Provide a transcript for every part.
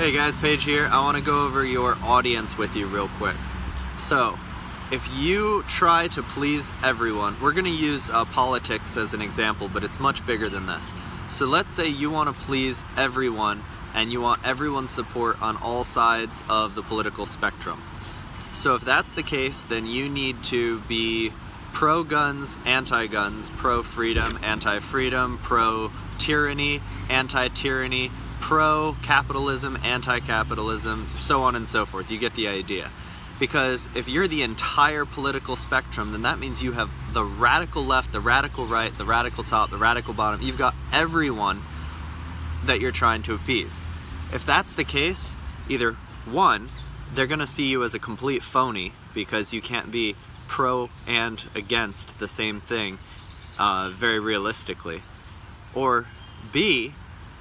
Hey guys, Paige here. I want to go over your audience with you real quick. So, if you try to please everyone, we're going to use uh, politics as an example, but it's much bigger than this. So let's say you want to please everyone and you want everyone's support on all sides of the political spectrum. So if that's the case, then you need to be pro-guns, anti-guns, pro-freedom, anti-freedom, pro-tyranny, anti-tyranny, pro-capitalism, anti-capitalism, so on and so forth. You get the idea. Because if you're the entire political spectrum, then that means you have the radical left, the radical right, the radical top, the radical bottom. You've got everyone that you're trying to appease. If that's the case, either one, they're going to see you as a complete phony because you can't be pro and against the same thing uh, very realistically. Or B,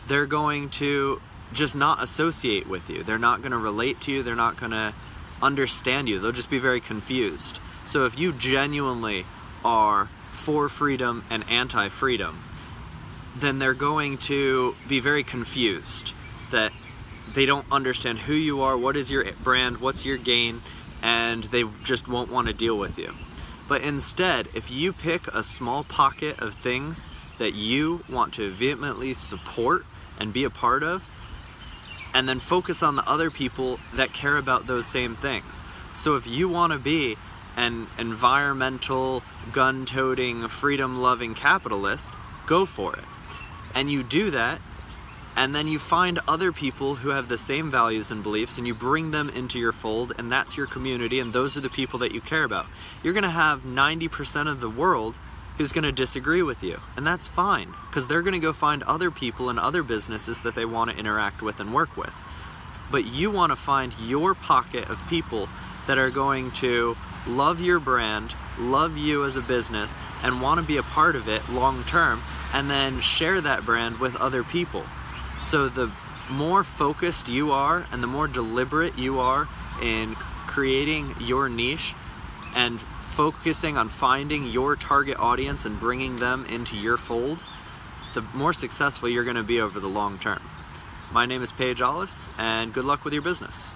they're going to just not associate with you. They're not going to relate to you. They're not going to understand you. They'll just be very confused. So if you genuinely are for freedom and anti-freedom, then they're going to be very confused that they don't understand who you are, what is your brand, what's your gain, and they just won't want to deal with you. But instead, if you pick a small pocket of things that you want to vehemently support and be a part of, and then focus on the other people that care about those same things. So if you want to be an environmental, gun-toting, freedom-loving capitalist, go for it. And you do that, and then you find other people who have the same values and beliefs and you bring them into your fold and that's your community and those are the people that you care about. You're going to have 90% of the world who's going to disagree with you. And that's fine, because they're going to go find other people and other businesses that they want to interact with and work with. But you want to find your pocket of people that are going to love your brand, love you as a business, and want to be a part of it long term, and then share that brand with other people. So the more focused you are and the more deliberate you are in creating your niche and focusing on finding your target audience and bringing them into your fold, the more successful you're going to be over the long term. My name is Paige Allis, and good luck with your business.